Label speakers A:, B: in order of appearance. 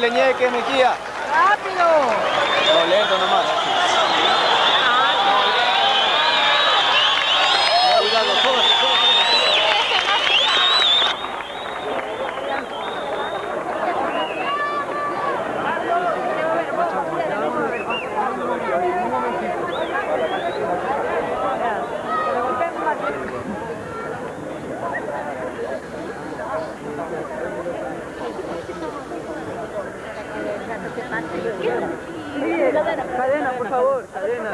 A: metiéndole ñeque, Mejía.
B: ¡Rápido!
A: No, lento nomás.
B: Cadena, por favor, cadena.